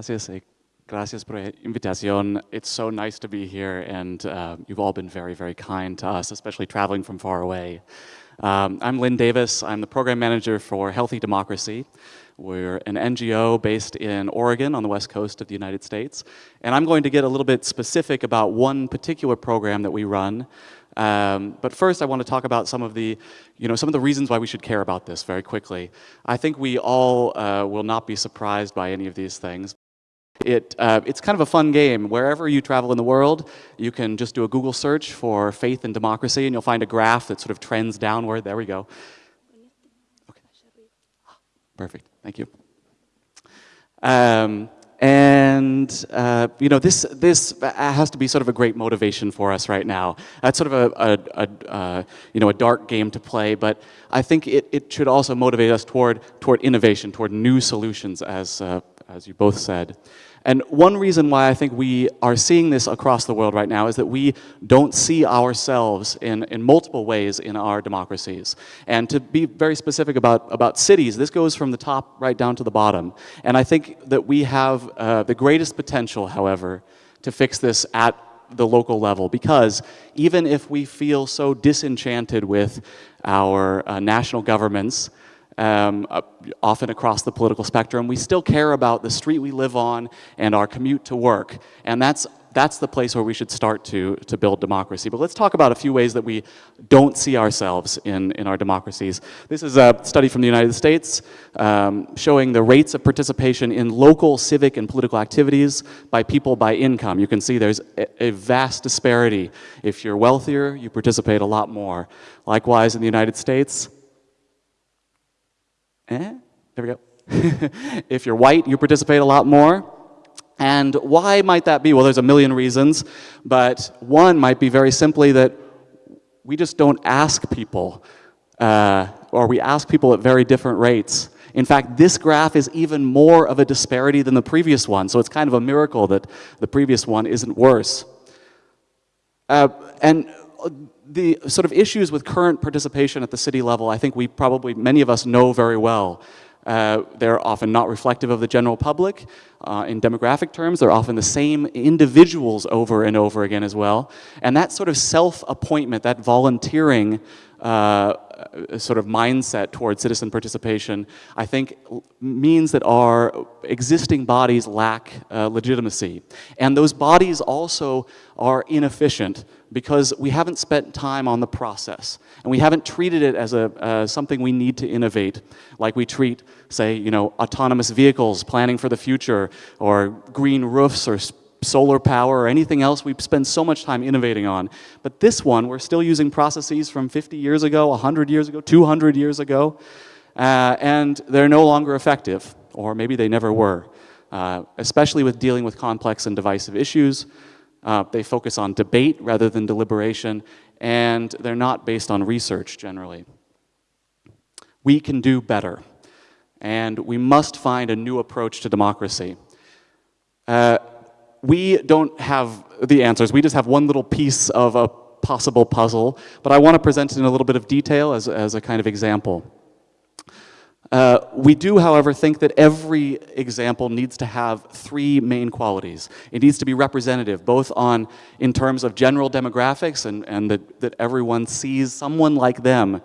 Gracias. eh, Gracias por invitación. It's so nice to be here, and uh, you've all been very, very kind to us, especially traveling from far away. Um, I'm Lynn Davis. I'm the program manager for Healthy Democracy. We're an NGO based in Oregon on the west coast of the United States. And I'm going to get a little bit specific about one particular program that we run. Um, but first, I want to talk about some of the, you know, some of the reasons why we should care about this very quickly. I think we all uh, will not be surprised by any of these things. It, uh, it's kind of a fun game. Wherever you travel in the world, you can just do a Google search for faith and democracy, and you'll find a graph that sort of trends downward. There we go. Okay. Perfect. Thank you. Um, and uh, you know, this this has to be sort of a great motivation for us right now. That's sort of a, a, a uh, you know a dark game to play, but I think it, it should also motivate us toward toward innovation, toward new solutions, as uh, as you both said. And one reason why I think we are seeing this across the world right now is that we don't see ourselves in, in multiple ways in our democracies. And to be very specific about, about cities, this goes from the top right down to the bottom. And I think that we have uh, the greatest potential, however, to fix this at the local level because even if we feel so disenchanted with our uh, national governments, um, uh, often across the political spectrum. We still care about the street we live on and our commute to work. And that's, that's the place where we should start to, to build democracy. But let's talk about a few ways that we don't see ourselves in, in our democracies. This is a study from the United States um, showing the rates of participation in local civic and political activities by people by income. You can see there's a, a vast disparity. If you're wealthier, you participate a lot more. Likewise, in the United States, Eh? There we go. if you're white, you participate a lot more. And why might that be? Well, there's a million reasons, but one might be very simply that we just don't ask people, uh, or we ask people at very different rates. In fact, this graph is even more of a disparity than the previous one, so it's kind of a miracle that the previous one isn't worse. Uh, and the sort of issues with current participation at the city level, I think we probably, many of us know very well. Uh, they're often not reflective of the general public. Uh, in demographic terms, they're often the same individuals over and over again as well. And that sort of self-appointment, that volunteering uh, sort of mindset towards citizen participation, I think means that our existing bodies lack uh, legitimacy. And those bodies also are inefficient because we haven't spent time on the process and we haven't treated it as a, uh, something we need to innovate like we treat, say, you know, autonomous vehicles, planning for the future, or green roofs or solar power or anything else we spend so much time innovating on. But this one, we're still using processes from 50 years ago, 100 years ago, 200 years ago, uh, and they're no longer effective, or maybe they never were, uh, especially with dealing with complex and divisive issues. Uh, they focus on debate rather than deliberation, and they're not based on research generally. We can do better, and we must find a new approach to democracy. Uh, we don't have the answers. We just have one little piece of a possible puzzle, but I want to present it in a little bit of detail as, as a kind of example. Uh, we do, however, think that every example needs to have three main qualities. It needs to be representative, both on in terms of general demographics and, and that, that everyone sees someone like them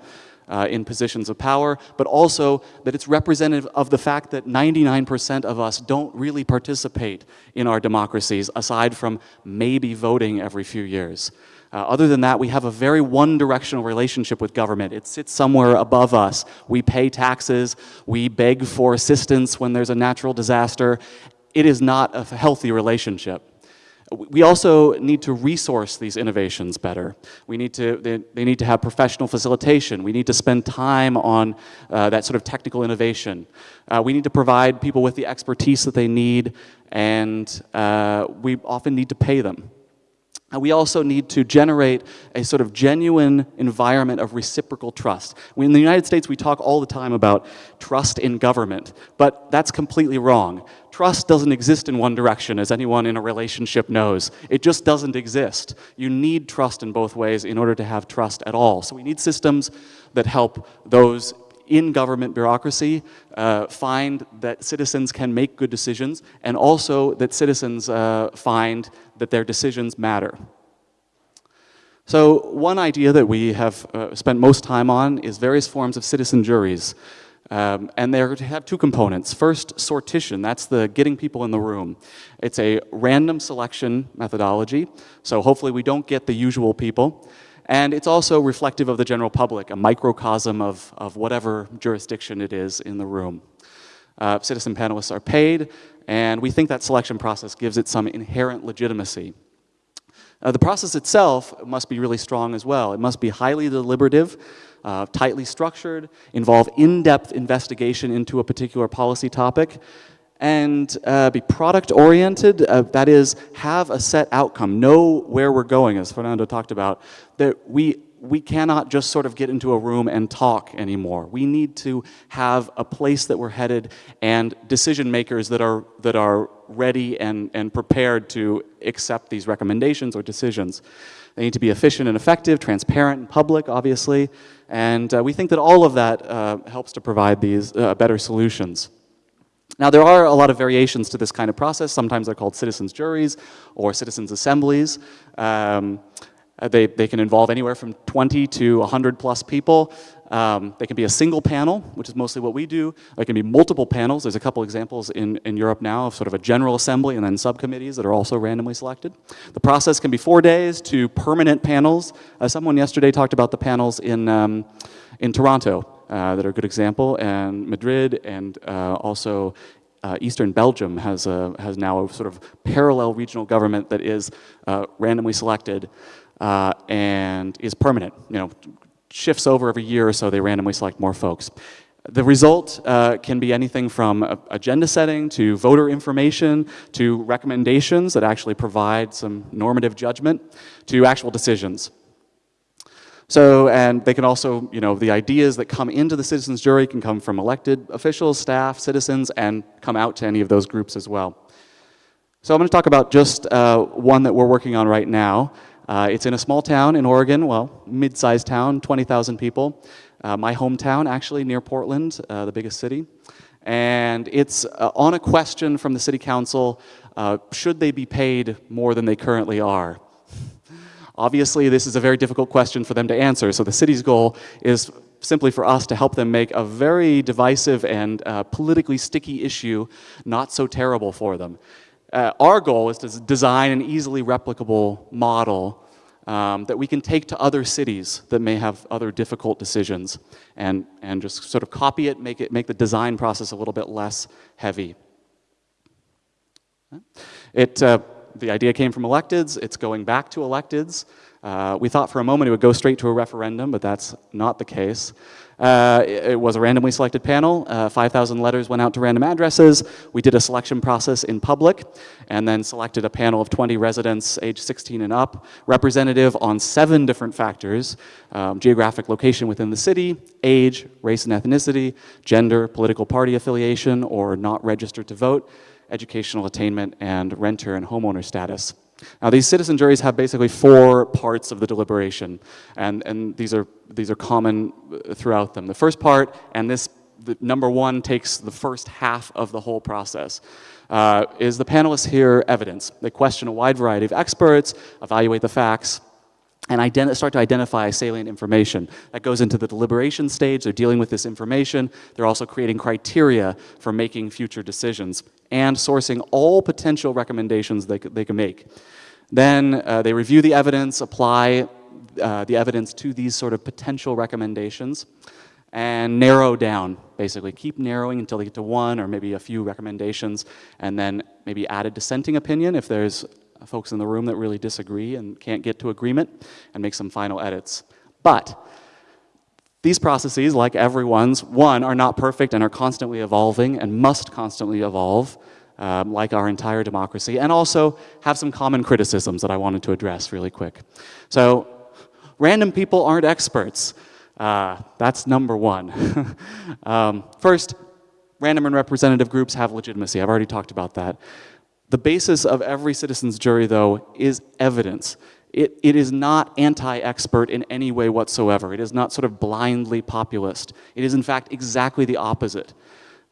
uh, in positions of power, but also that it's representative of the fact that 99% of us don't really participate in our democracies, aside from maybe voting every few years. Uh, other than that, we have a very one-directional relationship with government. It sits somewhere above us. We pay taxes, we beg for assistance when there's a natural disaster. It is not a healthy relationship. We also need to resource these innovations better. We need to, they, they need to have professional facilitation. We need to spend time on uh, that sort of technical innovation. Uh, we need to provide people with the expertise that they need, and uh, we often need to pay them. And we also need to generate a sort of genuine environment of reciprocal trust. in the United States, we talk all the time about trust in government, but that's completely wrong. Trust doesn't exist in one direction, as anyone in a relationship knows. It just doesn't exist. You need trust in both ways in order to have trust at all. So we need systems that help those in government bureaucracy uh, find that citizens can make good decisions and also that citizens uh, find that their decisions matter. So one idea that we have uh, spent most time on is various forms of citizen juries. Um, and they have two components. First, sortition, that's the getting people in the room. It's a random selection methodology, so hopefully we don't get the usual people. And it's also reflective of the general public, a microcosm of, of whatever jurisdiction it is in the room. Uh, citizen panelists are paid, and we think that selection process gives it some inherent legitimacy. Uh, the process itself must be really strong as well. It must be highly deliberative, uh, tightly structured, involve in-depth investigation into a particular policy topic, and uh, be product oriented, uh, that is, have a set outcome, know where we're going, as Fernando talked about, that we, we cannot just sort of get into a room and talk anymore. We need to have a place that we're headed and decision makers that are, that are ready and, and prepared to accept these recommendations or decisions. They need to be efficient and effective, transparent and public, obviously, and uh, we think that all of that uh, helps to provide these uh, better solutions. Now, there are a lot of variations to this kind of process. Sometimes they're called citizens' juries or citizens' assemblies. Um, uh, they, they can involve anywhere from 20 to 100 plus people. Um, they can be a single panel, which is mostly what we do. There can be multiple panels. There's a couple examples in, in Europe now of sort of a general assembly and then subcommittees that are also randomly selected. The process can be four days to permanent panels. Uh, someone yesterday talked about the panels in, um, in Toronto that are a good example, and Madrid, and uh, also uh, Eastern Belgium has, a, has now a sort of parallel regional government that is uh, randomly selected uh, and is permanent. You know, shifts over every year or so, they randomly select more folks. The result uh, can be anything from agenda setting to voter information to recommendations that actually provide some normative judgment to actual decisions. So, and they can also, you know, the ideas that come into the citizens jury can come from elected officials, staff, citizens, and come out to any of those groups as well. So I'm going to talk about just uh, one that we're working on right now. Uh, it's in a small town in Oregon, well, mid-sized town, 20,000 people. Uh, my hometown, actually, near Portland, uh, the biggest city. And it's uh, on a question from the city council, uh, should they be paid more than they currently are? Obviously, this is a very difficult question for them to answer, so the city's goal is simply for us to help them make a very divisive and uh, politically sticky issue not so terrible for them. Uh, our goal is to design an easily replicable model um, that we can take to other cities that may have other difficult decisions and, and just sort of copy it, make, it, make the design process a little bit less heavy. It, uh, the idea came from electeds. It's going back to electeds. Uh, we thought for a moment it would go straight to a referendum, but that's not the case. Uh, it, it, was a randomly selected panel. Uh, 5,000 letters went out to random addresses. We did a selection process in public and then selected a panel of 20 residents age 16 and up, representative on seven different factors, um, geographic location within the city, age, race and ethnicity, gender, political party affiliation, or not registered to vote, educational attainment, and renter and homeowner status. Now these citizen juries have basically four parts of the deliberation, and, and these, are, these are common uh, throughout them. The first part, and this the number one takes the first half of the whole process, uh, is the panelists hear evidence. They question a wide variety of experts, evaluate the facts, and start to identify salient information. That goes into the deliberation stage. They're dealing with this information. They're also creating criteria for making future decisions and sourcing all potential recommendations they, they can make. Then uh, they review the evidence, apply uh, the evidence to these sort of potential recommendations, and narrow down, basically. Keep narrowing until they get to one or maybe a few recommendations, and then maybe add a dissenting opinion if there's folks in the room that really disagree and can't get to agreement, and make some final edits. But these processes, like everyone's, one, are not perfect and are constantly evolving and must constantly evolve, um, like our entire democracy, and also have some common criticisms that I wanted to address really quick. So, random people aren't experts. Uh, that's number one. um, first, random and representative groups have legitimacy. I've already talked about that. The basis of every citizen's jury, though, is evidence it, it is not anti-expert in any way whatsoever. It is not sort of blindly populist. It is in fact exactly the opposite.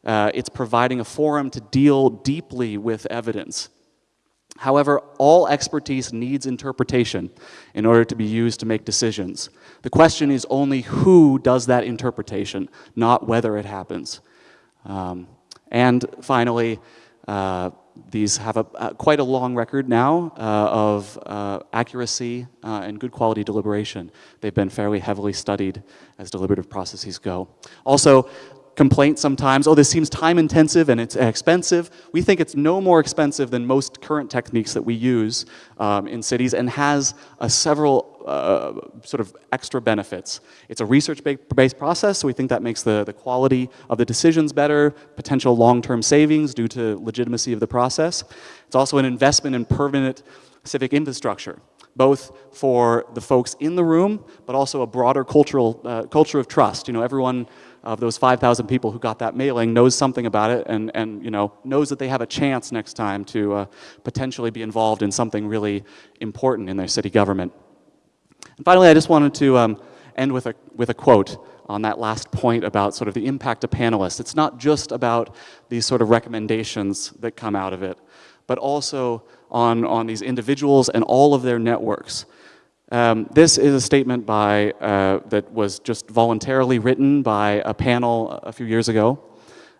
Uh, it's providing a forum to deal deeply with evidence. However, all expertise needs interpretation in order to be used to make decisions. The question is only who does that interpretation, not whether it happens. Um, and finally, uh, these have a, a, quite a long record now uh, of uh, accuracy uh, and good quality deliberation. They've been fairly heavily studied as deliberative processes go. Also, complaint sometimes, oh, this seems time intensive and it's expensive. We think it's no more expensive than most current techniques that we use um, in cities and has several uh, sort of extra benefits. It's a research-based process, so we think that makes the, the quality of the decisions better, potential long-term savings due to legitimacy of the process. It's also an investment in permanent civic infrastructure both for the folks in the room, but also a broader cultural uh, culture of trust. You know, everyone of those 5,000 people who got that mailing knows something about it and, and you know, knows that they have a chance next time to uh, potentially be involved in something really important in their city government. And finally, I just wanted to um, end with a, with a quote on that last point about sort of the impact of panelists. It's not just about these sort of recommendations that come out of it, but also on, on these individuals and all of their networks. Um, this is a statement by, uh, that was just voluntarily written by a panel a few years ago.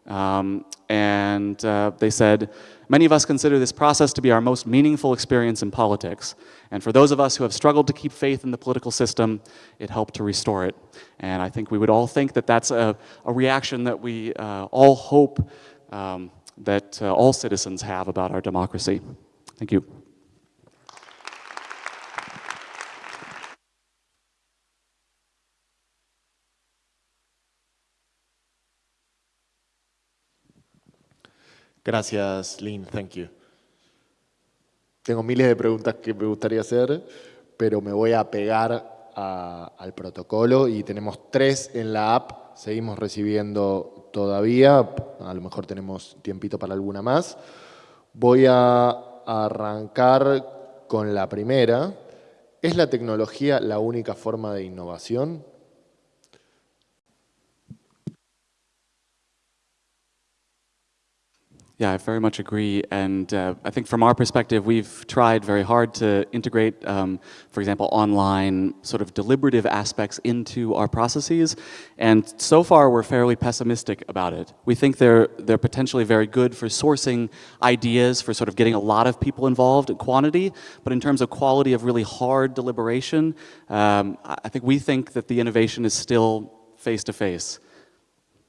Um, and uh, they said, many of us consider this process to be our most meaningful experience in politics. And for those of us who have struggled to keep faith in the political system, it helped to restore it. And I think we would all think that that's a, a reaction that we uh, all hope um, that uh, all citizens have about our democracy. Thank you. Gracias, Lynn. Thank you. Tengo miles de preguntas que me gustaría hacer, pero me voy a pegar al protocolo y tenemos tres en la app. Seguimos recibiendo todavía, a lo mejor tenemos tiempito para alguna más. Voy a arrancar con la primera. ¿Es la tecnología la única forma de innovación? Yeah, I very much agree. And uh, I think from our perspective, we've tried very hard to integrate, um, for example, online sort of deliberative aspects into our processes. And so far, we're fairly pessimistic about it. We think they're, they're potentially very good for sourcing ideas, for sort of getting a lot of people involved in quantity. But in terms of quality of really hard deliberation, um, I think we think that the innovation is still face-to-face.